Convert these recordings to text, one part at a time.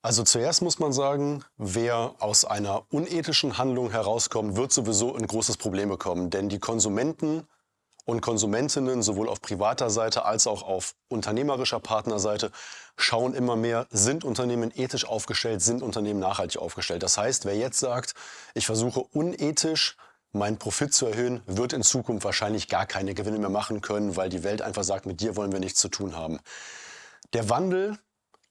Also zuerst muss man sagen, wer aus einer unethischen Handlung herauskommt, wird sowieso ein großes Problem bekommen. Denn die Konsumenten und Konsumentinnen sowohl auf privater Seite als auch auf unternehmerischer Partnerseite schauen immer mehr, sind Unternehmen ethisch aufgestellt, sind Unternehmen nachhaltig aufgestellt. Das heißt, wer jetzt sagt, ich versuche unethisch meinen Profit zu erhöhen, wird in Zukunft wahrscheinlich gar keine Gewinne mehr machen können, weil die Welt einfach sagt, mit dir wollen wir nichts zu tun haben. Der Wandel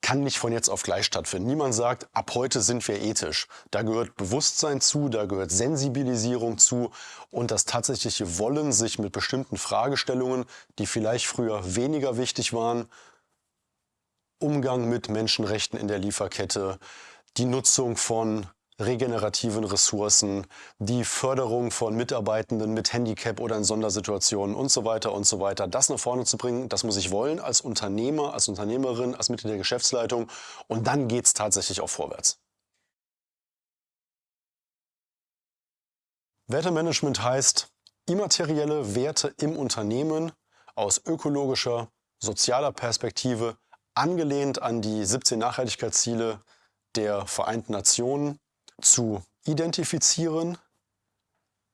kann nicht von jetzt auf gleich stattfinden. Niemand sagt, ab heute sind wir ethisch. Da gehört Bewusstsein zu, da gehört Sensibilisierung zu und das tatsächliche Wollen, sich mit bestimmten Fragestellungen, die vielleicht früher weniger wichtig waren, Umgang mit Menschenrechten in der Lieferkette, die Nutzung von regenerativen Ressourcen, die Förderung von Mitarbeitenden mit Handicap oder in Sondersituationen und so weiter und so weiter. Das nach vorne zu bringen, das muss ich wollen als Unternehmer, als Unternehmerin, als Mitglied der Geschäftsleitung und dann geht es tatsächlich auch vorwärts. Wertemanagement heißt, immaterielle Werte im Unternehmen aus ökologischer, sozialer Perspektive, angelehnt an die 17 Nachhaltigkeitsziele der Vereinten Nationen, zu identifizieren,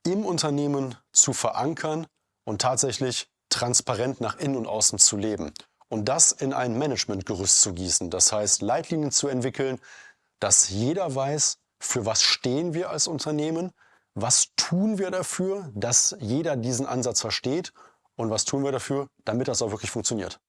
im Unternehmen zu verankern und tatsächlich transparent nach innen und außen zu leben. Und das in ein Managementgerüst zu gießen. Das heißt, Leitlinien zu entwickeln, dass jeder weiß, für was stehen wir als Unternehmen, was tun wir dafür, dass jeder diesen Ansatz versteht und was tun wir dafür, damit das auch wirklich funktioniert.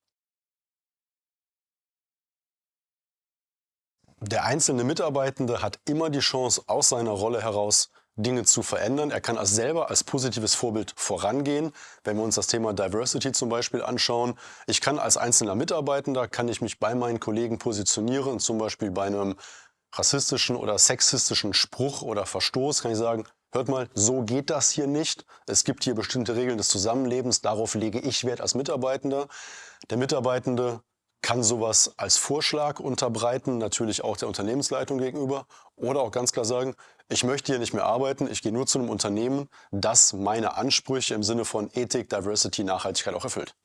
Der einzelne Mitarbeitende hat immer die Chance, aus seiner Rolle heraus Dinge zu verändern. Er kann als selber als positives Vorbild vorangehen. Wenn wir uns das Thema Diversity zum Beispiel anschauen, ich kann als einzelner Mitarbeitender, kann ich mich bei meinen Kollegen positionieren, zum Beispiel bei einem rassistischen oder sexistischen Spruch oder Verstoß, kann ich sagen, hört mal, so geht das hier nicht. Es gibt hier bestimmte Regeln des Zusammenlebens, darauf lege ich Wert als Mitarbeitender. Der Mitarbeitende kann sowas als Vorschlag unterbreiten, natürlich auch der Unternehmensleitung gegenüber. Oder auch ganz klar sagen, ich möchte hier nicht mehr arbeiten, ich gehe nur zu einem Unternehmen, das meine Ansprüche im Sinne von Ethik, Diversity, Nachhaltigkeit auch erfüllt.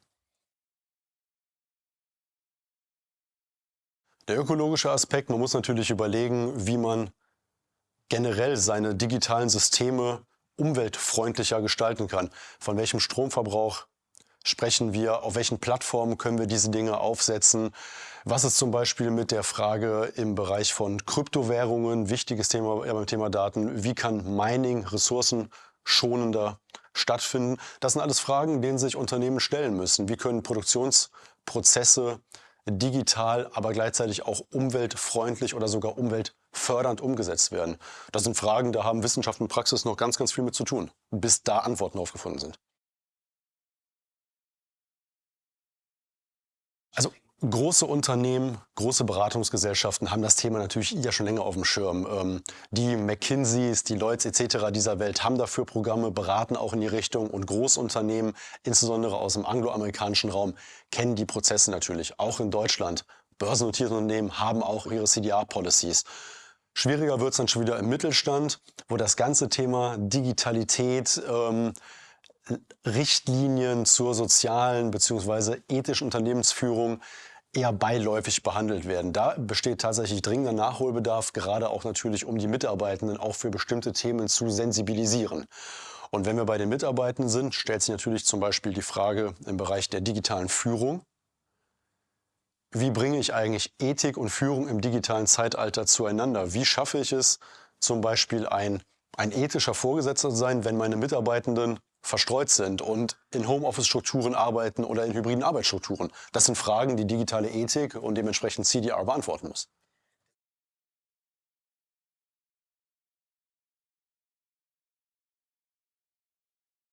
Der ökologische Aspekt, man muss natürlich überlegen, wie man generell seine digitalen Systeme umweltfreundlicher gestalten kann. Von welchem Stromverbrauch sprechen wir, auf welchen Plattformen können wir diese Dinge aufsetzen. Was ist zum Beispiel mit der Frage im Bereich von Kryptowährungen, wichtiges Thema beim Thema Daten, wie kann Mining ressourcenschonender stattfinden? Das sind alles Fragen, denen sich Unternehmen stellen müssen. Wie können Produktionsprozesse digital, aber gleichzeitig auch umweltfreundlich oder sogar umweltfördernd umgesetzt werden? Das sind Fragen, da haben Wissenschaft und Praxis noch ganz, ganz viel mit zu tun, bis da Antworten aufgefunden sind. Große Unternehmen, große Beratungsgesellschaften haben das Thema natürlich ja schon länger auf dem Schirm. Ähm, die McKinseys, die Lloyds etc. dieser Welt haben dafür Programme, beraten auch in die Richtung und Großunternehmen, insbesondere aus dem angloamerikanischen Raum, kennen die Prozesse natürlich. Auch in Deutschland. Börsennotierte Unternehmen haben auch ihre CDR-Policies. Schwieriger wird es dann schon wieder im Mittelstand, wo das ganze Thema Digitalität, ähm, Richtlinien zur sozialen bzw. ethischen Unternehmensführung eher beiläufig behandelt werden. Da besteht tatsächlich dringender Nachholbedarf, gerade auch natürlich, um die Mitarbeitenden auch für bestimmte Themen zu sensibilisieren. Und wenn wir bei den Mitarbeitenden sind, stellt sich natürlich zum Beispiel die Frage im Bereich der digitalen Führung. Wie bringe ich eigentlich Ethik und Führung im digitalen Zeitalter zueinander? Wie schaffe ich es, zum Beispiel ein, ein ethischer Vorgesetzter zu sein, wenn meine Mitarbeitenden verstreut sind und in Homeoffice-Strukturen arbeiten oder in hybriden Arbeitsstrukturen. Das sind Fragen, die digitale Ethik und dementsprechend CDR beantworten muss.